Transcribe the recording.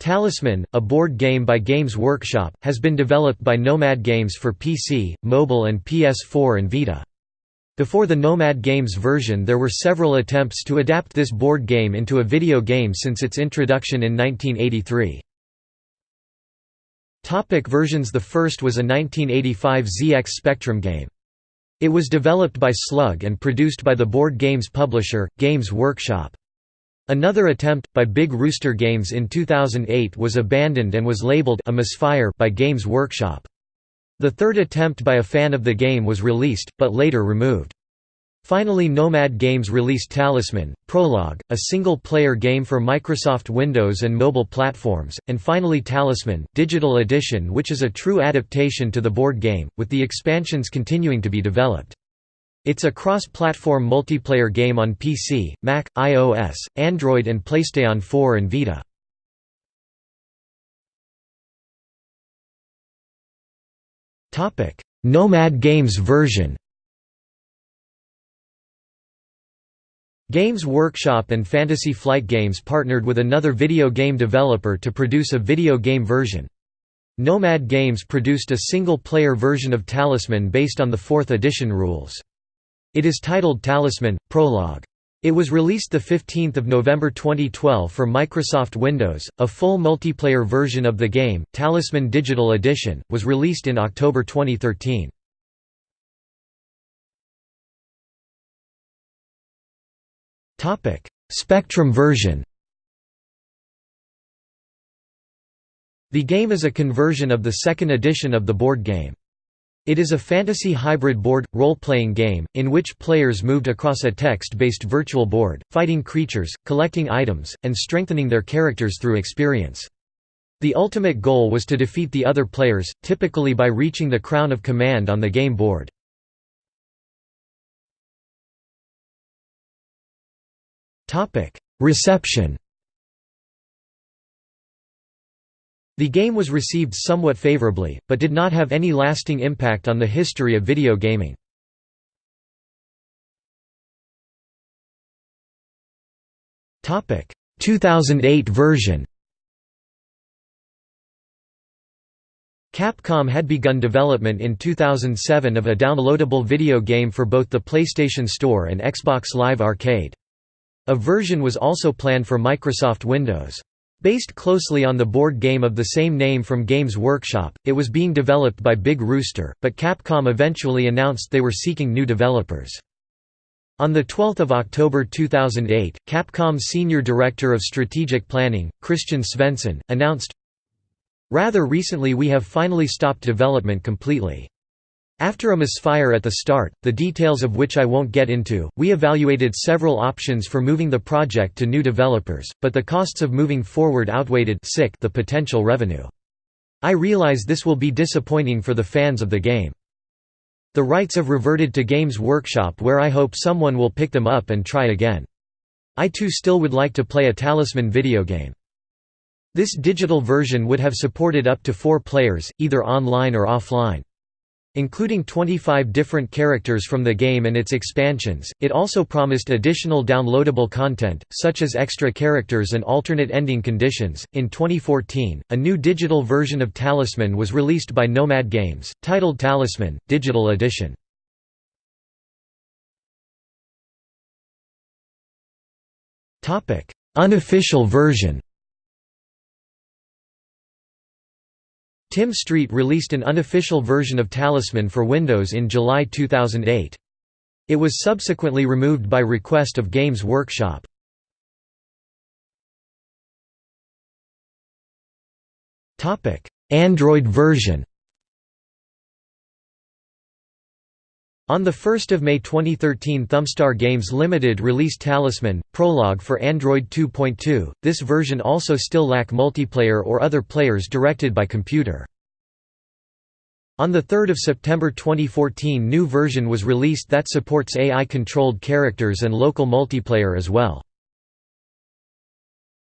Talisman, a board game by Games Workshop, has been developed by Nomad Games for PC, mobile and PS4 and Vita. Before the Nomad Games version there were several attempts to adapt this board game into a video game since its introduction in 1983. Topic versions The first was a 1985 ZX Spectrum game. It was developed by Slug and produced by the board games publisher, Games Workshop. Another attempt, by Big Rooster Games in 2008 was abandoned and was labeled a misfire by Games Workshop. The third attempt by a fan of the game was released, but later removed. Finally Nomad Games released Talisman, Prologue, a single-player game for Microsoft Windows and mobile platforms, and finally Talisman, Digital Edition which is a true adaptation to the board game, with the expansions continuing to be developed. It's a cross-platform multiplayer game on PC, Mac, iOS, Android and PlayStation 4 and Vita. Nomad Games version Games Workshop and Fantasy Flight Games partnered with another video game developer to produce a video game version. Nomad Games produced a single-player version of Talisman based on the 4th edition rules. It is titled Talisman – Prologue. It was released 15 November 2012 for Microsoft Windows. A full multiplayer version of the game, Talisman Digital Edition, was released in October 2013. Spectrum version The game is a conversion of the second edition of the board game. It is a fantasy hybrid board, role-playing game, in which players moved across a text-based virtual board, fighting creatures, collecting items, and strengthening their characters through experience. The ultimate goal was to defeat the other players, typically by reaching the Crown of Command on the game board. Reception The game was received somewhat favorably, but did not have any lasting impact on the history of video gaming. Topic 2008 version. Capcom had begun development in 2007 of a downloadable video game for both the PlayStation Store and Xbox Live Arcade. A version was also planned for Microsoft Windows. Based closely on the board game of the same name from Games Workshop, it was being developed by Big Rooster, but Capcom eventually announced they were seeking new developers. On 12 October 2008, Capcom's Senior Director of Strategic Planning, Christian Svensson, announced, Rather recently we have finally stopped development completely. After a misfire at the start, the details of which I won't get into, we evaluated several options for moving the project to new developers, but the costs of moving forward outweighed the potential revenue. I realize this will be disappointing for the fans of the game. The rights have reverted to Games Workshop where I hope someone will pick them up and try again. I too still would like to play a Talisman video game. This digital version would have supported up to four players, either online or offline. Including 25 different characters from the game and its expansions, it also promised additional downloadable content, such as extra characters and alternate ending conditions. In 2014, a new digital version of Talisman was released by Nomad Games, titled Talisman Digital Edition. Unofficial version Tim Street released an unofficial version of Talisman for Windows in July 2008. It was subsequently removed by request of Games Workshop. Android version On 1 May 2013 Thumbstar Games Limited released Talisman, Prologue for Android 2.2, this version also still lack multiplayer or other players directed by computer. On 3 September 2014 new version was released that supports AI-controlled characters and local multiplayer as well.